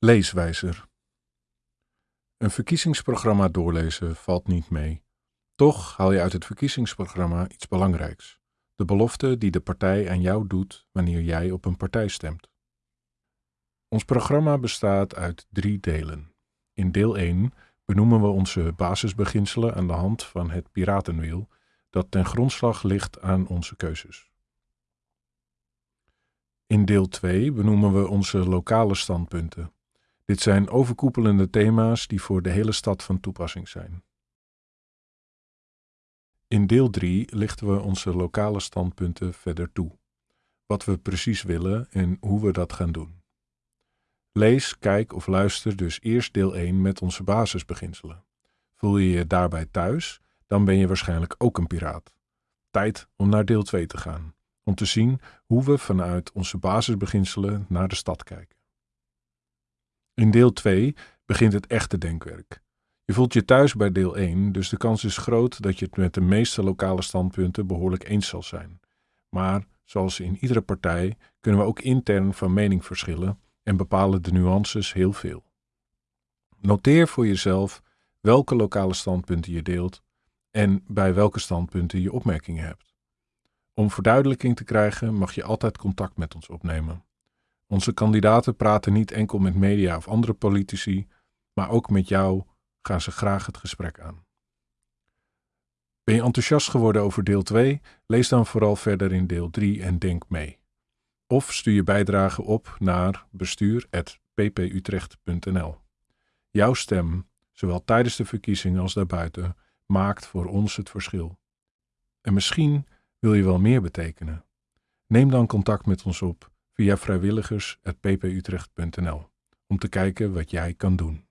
Leeswijzer. Een verkiezingsprogramma doorlezen valt niet mee. Toch haal je uit het verkiezingsprogramma iets belangrijks. De belofte die de partij aan jou doet wanneer jij op een partij stemt. Ons programma bestaat uit drie delen. In deel 1 benoemen we onze basisbeginselen aan de hand van het piratenwiel dat ten grondslag ligt aan onze keuzes. In deel 2 benoemen we onze lokale standpunten. Dit zijn overkoepelende thema's die voor de hele stad van toepassing zijn. In deel 3 lichten we onze lokale standpunten verder toe. Wat we precies willen en hoe we dat gaan doen. Lees, kijk of luister dus eerst deel 1 met onze basisbeginselen. Voel je je daarbij thuis, dan ben je waarschijnlijk ook een piraat. Tijd om naar deel 2 te gaan, om te zien hoe we vanuit onze basisbeginselen naar de stad kijken. In deel 2 begint het echte denkwerk. Je voelt je thuis bij deel 1, dus de kans is groot dat je het met de meeste lokale standpunten behoorlijk eens zal zijn. Maar, zoals in iedere partij, kunnen we ook intern van mening verschillen en bepalen de nuances heel veel. Noteer voor jezelf welke lokale standpunten je deelt en bij welke standpunten je opmerkingen hebt. Om verduidelijking te krijgen mag je altijd contact met ons opnemen. Onze kandidaten praten niet enkel met media of andere politici, maar ook met jou gaan ze graag het gesprek aan. Ben je enthousiast geworden over deel 2? Lees dan vooral verder in deel 3 en denk mee. Of stuur je bijdrage op naar bestuur.pputrecht.nl. Jouw stem, zowel tijdens de verkiezingen als daarbuiten, maakt voor ons het verschil. En misschien wil je wel meer betekenen. Neem dan contact met ons op via vrijwilligers.pputrecht.nl om te kijken wat jij kan doen.